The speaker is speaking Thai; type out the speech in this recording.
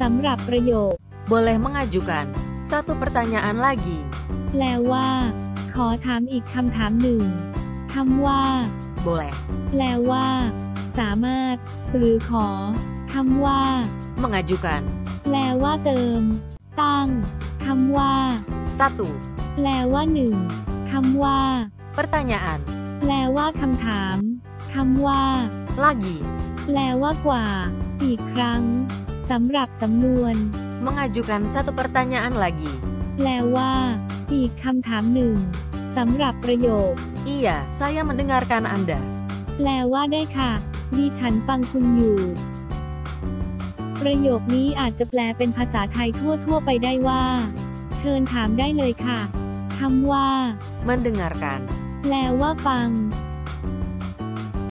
สำหรับประโยค Boleh mengajukan satu pertanyaan lagi. แปลว่า ขอถามอีกคำถามหนึ่งคำว่า Boleh แปลว่า สามารถ หรือขอคำว่า mengajukan แปลว่าเติม ตั้งคำว่า satu แปลว่าหนึ่งคำว่า pertanyaan แปลว่าคำถามคำว่า lagi แปลว่ากว่า อีกครั้ง สำหรับสำนวน mengajukan satu pertanyaan lagi. แปลว่า อีกคำถามหนึ่งสำหรับประโยค Iya, saya mendengarkan Anda. แปลว่าได้ค่ะดิฉันฟังคุณอยู่ ประโยคนี้อาจจะแปลเป็นภาษาไทยทั่ว ๆ ไปได้ว่า เชิญถามได้เลยค่ะคำว่า Mendengarkan แปลว่าฟัง